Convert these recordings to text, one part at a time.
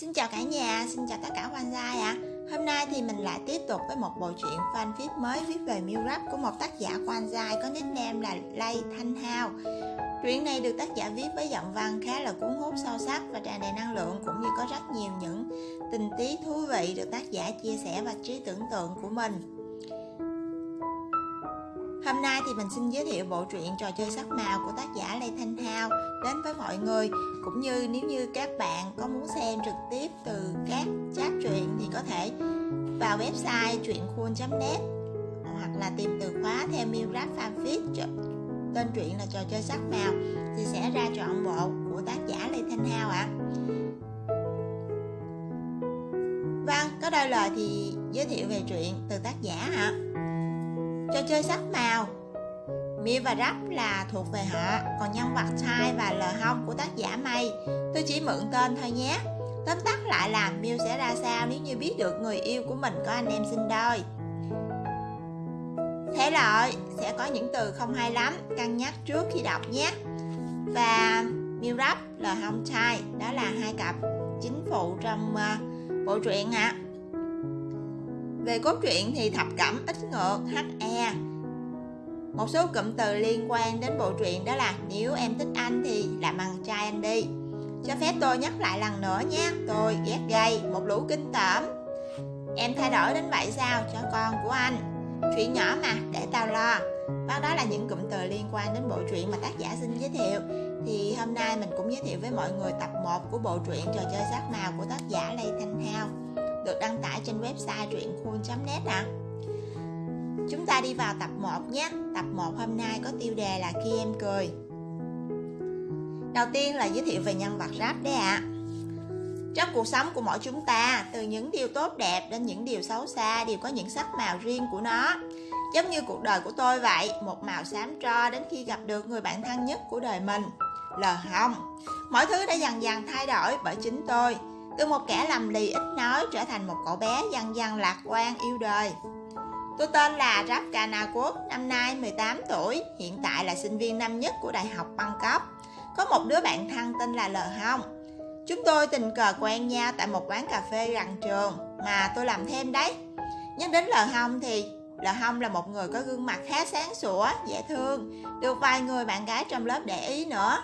Xin chào cả nhà, xin chào tất cả quan gia ạ. À. Hôm nay thì mình lại tiếp tục với một bộ truyện fanfic mới viết về Miu Rap của một tác giả quan gia có nickname là Lay Thanh Hao. Truyện này được tác giả viết với giọng văn khá là cuốn hút sâu sắc và tràn đầy năng lượng cũng như có rất nhiều những tình tiết thú vị được tác giả chia sẻ và trí tưởng tượng của mình. Hôm nay thì mình xin giới thiệu bộ truyện trò chơi sắc màu của tác giả Lê Thanh Thao đến với mọi người cũng như nếu như các bạn có muốn xem trực tiếp từ các chat truyện thì có thể vào website truyệnkhun.net hoặc là tìm từ khóa theo Milrap Fanfic tên truyện là trò chơi sắc màu thì sẽ ra trọn bộ của tác giả Lê Thanh Hao ạ. À. Vâng, có đôi lời thì giới thiệu về truyện từ tác giả ạ. À. Trò chơi sắc màu. Mi và Rap là thuộc về họ Còn nhân vật Thai và lờ hông của tác giả Mây Tôi chỉ mượn tên thôi nhé. Tóm tắt lại là Miu sẽ ra sao nếu như biết được người yêu của mình có anh em sinh đôi. Thế lợi sẽ có những từ không hay lắm Cân nhắc trước khi đọc nhé. Và Miu Rap, lờ hông Thai Đó là hai cặp chính phụ trong uh, bộ truyện ạ. à. Về cốt truyện thì thập cẩm ít ngược HE Một số cụm từ liên quan đến bộ truyện đó là Nếu em thích anh thì làm bằng trai anh đi. Cho phép tôi nhắc lại lần nữa nhé Tôi ghét gay, một lũ kinh tởm. Em thay đổi đến vậy sao cho con của anh? Chuyện nhỏ mà, để tao lo. Và đó là những cụm từ liên quan đến bộ truyện mà tác giả xin giới thiệu. Thì hôm nay mình cũng giới thiệu với mọi người tập 1 của bộ truyện Trò chơi sắc màu của tác giả Lê Thanh Thao được đăng tải trên website truyện net ạ. À. Chúng ta đi vào tập 1 nhé. Tập 1 hôm nay có tiêu đề là khi em cười. Đầu tiên là giới thiệu về nhân vật rap đấy ạ. À. Trong cuộc sống của mỗi chúng ta, từ những điều tốt đẹp đến những điều xấu xa đều có những sắc màu riêng của nó. Giống như cuộc đời của tôi vậy, một màu xám tro đến khi gặp được người bạn thân nhất của đời mình. Lờ Hồng. mọi thứ đã dần dần thay đổi bởi chính tôi từ một kẻ lầm lì ít nói trở thành một cậu bé dần dần lạc quan yêu đời. Tôi tên là Rap Quốc, năm nay 18 tuổi, hiện tại là sinh viên năm nhất của Đại học Bangkok. Có một đứa bạn thân tên là L Hong. Chúng tôi tình cờ quen nhau tại một quán cà phê gần trường mà tôi làm thêm đấy. Nhắc đến L Hong thì L Hong là một người có gương mặt khá sáng sủa, dễ thương, được vài người bạn gái trong lớp để ý nữa.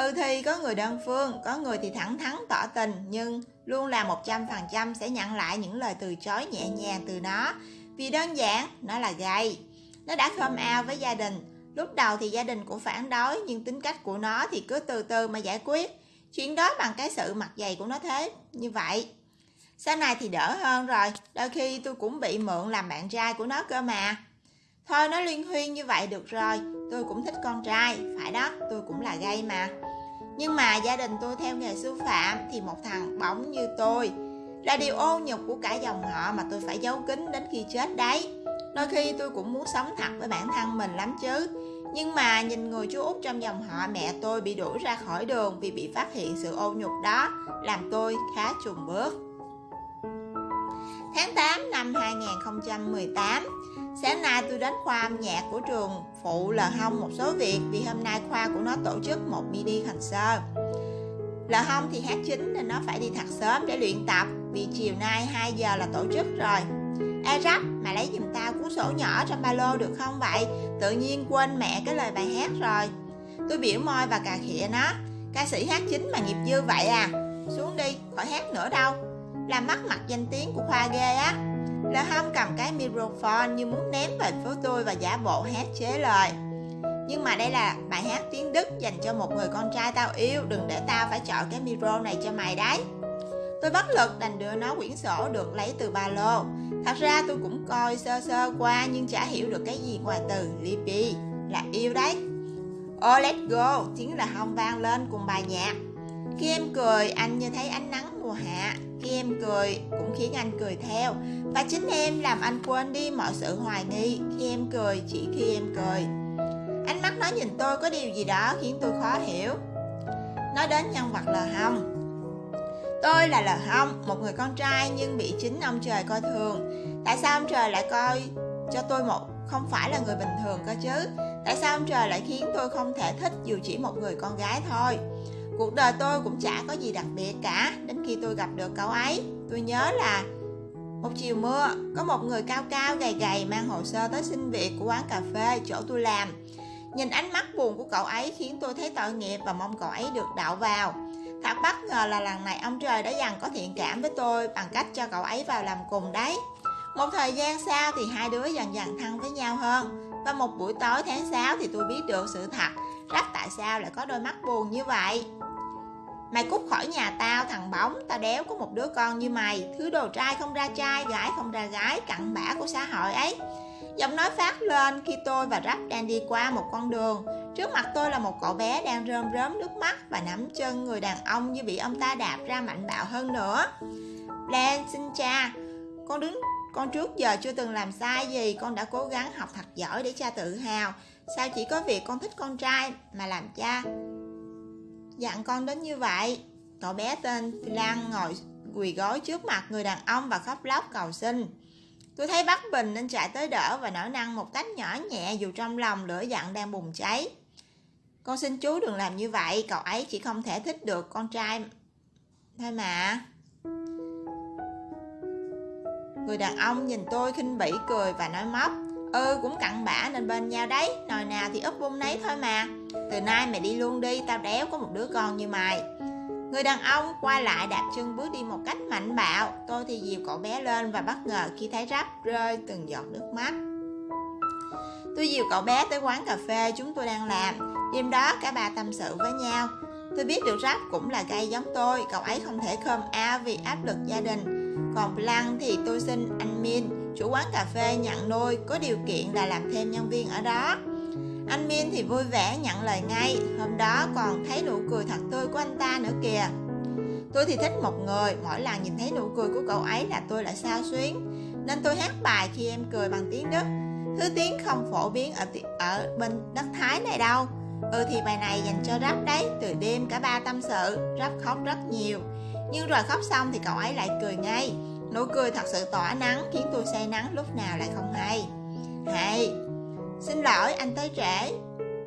Ừ thì có người đơn phương, có người thì thẳng thắn tỏ tình nhưng luôn là 100% sẽ nhận lại những lời từ chối nhẹ nhàng từ nó vì đơn giản nó là gay. Nó đã khom ao với gia đình. Lúc đầu thì gia đình cũng phản đối nhưng tính cách của nó thì cứ từ từ mà giải quyết. Chuyện đó bằng cái sự mặt dày của nó thế như vậy. Sau này thì đỡ hơn rồi, đôi khi tôi cũng bị mượn làm bạn trai của nó cơ mà. Thôi nó liên huyên như vậy được rồi, tôi cũng thích con trai, phải đó, tôi cũng là gay mà. Nhưng mà gia đình tôi theo nghề sư phạm thì một thằng bóng như tôi là điều ô nhục của cả dòng họ mà tôi phải giấu kín đến khi chết đấy. Đôi khi tôi cũng muốn sống thật với bản thân mình lắm chứ. Nhưng mà nhìn người chú út trong dòng họ mẹ tôi bị đuổi ra khỏi đường vì bị phát hiện sự ô nhục đó làm tôi khá trùng bước. Tháng 8 năm 2018, sáng nay tôi đến khoa âm nhạc của trường phụ là hông một số việc vì hôm nay khoa của nó tổ chức một mini concert. Là hông thì hát chính nên nó phải đi thật sớm để luyện tập vì chiều nay 2 giờ là tổ chức rồi. Ê Rắp, mà lấy giùm tao cuốn sổ nhỏ trong ba lô được không vậy? Tự nhiên quên mẹ cái lời bài hát rồi. Tôi biểu môi và cà khịa nó. Ca sĩ hát chính mà nghiệp dư vậy à? Xuống đi, khỏi hát nữa đâu làm mất mặt danh tiếng của khoa ghê á là không cầm cái microphone như muốn ném về phía tôi và giả bộ hát chế lời. Nhưng mà đây là bài hát tiếng Đức dành cho một người con trai tao yêu, Đừng để tao phải chọn cái micro này cho mày đấy. Tôi bất lực đành đưa nó quyển sổ được lấy từ ba lô. Thật ra tôi cũng coi sơ sơ qua nhưng chả hiểu được cái gì ngoài từ Lippy Là yêu đấy. Oh let's go tiếng là hông vang lên cùng bài nhạc. Khi em cười, anh như thấy ánh nắng mùa hạ Khi em cười cũng khiến anh cười theo. Và chính em làm anh quên đi mọi sự hoài nghi Khi em cười chỉ khi em cười. Ánh mắt nó nhìn tôi có điều gì đó khiến tôi khó hiểu. Nói đến nhân vật lờ hông Tôi là lờ hông, một người con trai nhưng bị chính ông trời coi thường. Tại sao ông trời lại coi cho tôi một không phải là người bình thường cơ chứ? Tại sao ông trời lại khiến tôi không thể thích dù chỉ một người con gái thôi? Cuộc đời tôi cũng chả có gì đặc biệt cả. Đến khi tôi gặp được cậu ấy, tôi nhớ là một chiều mưa, có một người cao cao, gầy gầy, mang hồ sơ tới xin việc của quán cà phê chỗ tôi làm. Nhìn ánh mắt buồn của cậu ấy khiến tôi thấy tội nghiệp và mong cậu ấy được đậu vào. Thật bất ngờ là lần này ông trời đã dần có thiện cảm với tôi bằng cách cho cậu ấy vào làm cùng đấy. Một thời gian sau thì hai đứa dần dần thân với nhau hơn. Và một buổi tối tháng 6 thì tôi biết được sự thật rất tại sao lại có đôi mắt buồn như vậy. Mày cút khỏi nhà tao, thằng bóng, Tao đéo có một đứa con như mày. Thứ đồ trai không ra trai, Gái không ra gái, Cặn bã của xã hội ấy. Giọng nói phát lên khi tôi và Rap đang đi qua một con đường. Trước mặt tôi là một cậu bé đang rơm rớm nước mắt Và nắm chân người đàn ông như bị ông ta đạp ra mạnh bạo hơn nữa. Lan xin cha. Con đứng, con trước giờ chưa từng làm sai gì. Con đã cố gắng học thật giỏi để cha tự hào. Sao chỉ có việc con thích con trai Mà làm cha? Dặn con đến như vậy Cậu bé tên Lan ngồi quỳ gối trước mặt người đàn ông và khóc lóc cầu xin Tôi thấy Bắc Bình nên chạy tới đỡ và nở năng một cách nhỏ nhẹ dù trong lòng lửa giận đang bùng cháy. Con xin chú đừng làm như vậy, cậu ấy chỉ không thể thích được con trai thôi mà. Người đàn ông nhìn tôi khinh bỉ cười và nói móc Ừ cũng cặn bã nên bên nhau đấy Nồi nào thì úp bung nấy thôi mà từ nay mày đi luôn đi Tao đéo có một đứa con như mày. Người đàn ông quay lại đạp chân bước đi một cách mạnh bạo Tôi thì dìu cậu bé lên và bất ngờ khi thấy rắp rơi từng giọt nước mắt. Tôi dìu cậu bé tới quán cà phê chúng tôi đang làm. Đêm đó cả ba tâm sự với nhau. Tôi biết được rắp cũng là gay giống tôi Cậu ấy không thể khơm ao vì áp lực gia đình. Còn lăng thì tôi xin anh Min, chủ quán cà phê nhận nuôi, có điều kiện là làm thêm nhân viên ở đó. Anh Min thì vui vẻ nhận lời ngay, hôm đó còn thấy nụ cười thật tươi của anh ta nữa kìa. Tôi thì thích một người, mỗi lần nhìn thấy nụ cười của cậu ấy là tôi lại sao xuyến. Nên tôi hát bài khi em cười bằng tiếng Đức. Thứ tiếng không phổ biến ở ở bên đất Thái này đâu. Ừ thì bài này dành cho Rap đấy, từ đêm cả ba tâm sự, Rap khóc rất nhiều. Nhưng rồi khóc xong thì cậu ấy lại cười ngay Nụ cười thật sự tỏa nắng khiến tôi say nắng lúc nào lại không hay Hay Xin lỗi anh tới trễ.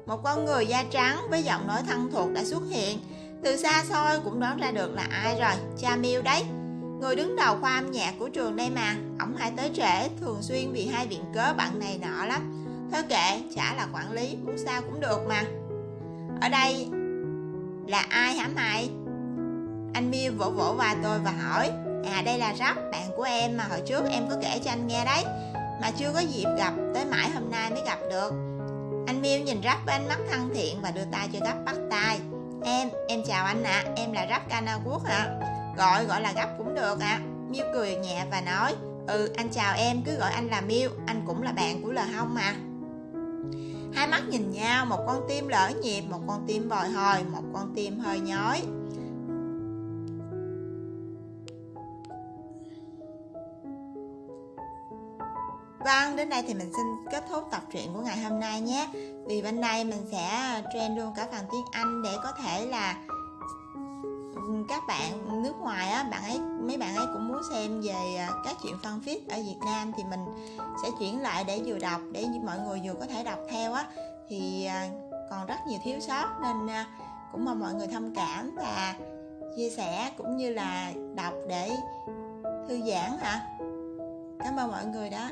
Một con người da trắng với giọng nói thân thuộc đã xuất hiện. Từ xa xôi cũng đoán ra được là ai rồi. Cha Miêu đấy. Người đứng đầu khoa âm nhạc của trường đây mà Ông hay tới trễ thường xuyên vì hai viện cớ bạn này nọ lắm. Thôi kệ, chả là quản lý, muốn sao cũng được mà. Ở đây là ai hả mày? Anh miu vỗ vỗ vai tôi và hỏi. À đây là rắp bạn của em mà hồi trước em có kể cho anh nghe đấy. Mà chưa có dịp gặp, tới mãi hôm nay mới gặp được Anh Miêu nhìn rắp với ánh mắt thân thiện và đưa tay cho gấp bắt tay Em, em chào anh ạ, à. em là rắp Cana Quốc ạ à. Gọi, gọi là gấp cũng được ạ à. Miêu cười nhẹ và nói Ừ, anh chào em, cứ gọi anh là Miêu Anh cũng là bạn của Lờ Hông mà Hai mắt nhìn nhau, một con tim lỡ nhịp, một con tim bồi hồi, một con tim hơi nhói Vâng, đến đây thì mình xin kết thúc tập truyện của ngày hôm nay nhé. Vì bên đây mình sẽ à, train luôn cả phần tiếng Anh để có thể là các bạn nước ngoài á, bạn ấy mấy bạn ấy cũng muốn xem về à, các chuyện phân phít ở Việt Nam thì mình sẽ chuyển lại để vừa đọc để mọi người vừa có thể đọc theo á. Thì à, còn rất nhiều thiếu sót nên cũng mong mọi người thông cảm và chia sẻ cũng như là đọc để thư giãn hả cảm ơn mọi người đó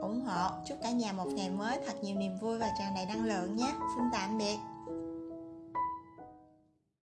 ủng hộ. Chúc cả nhà một ngày mới thật nhiều niềm vui và tràn đầy năng lượng nhé. Xin tạm biệt.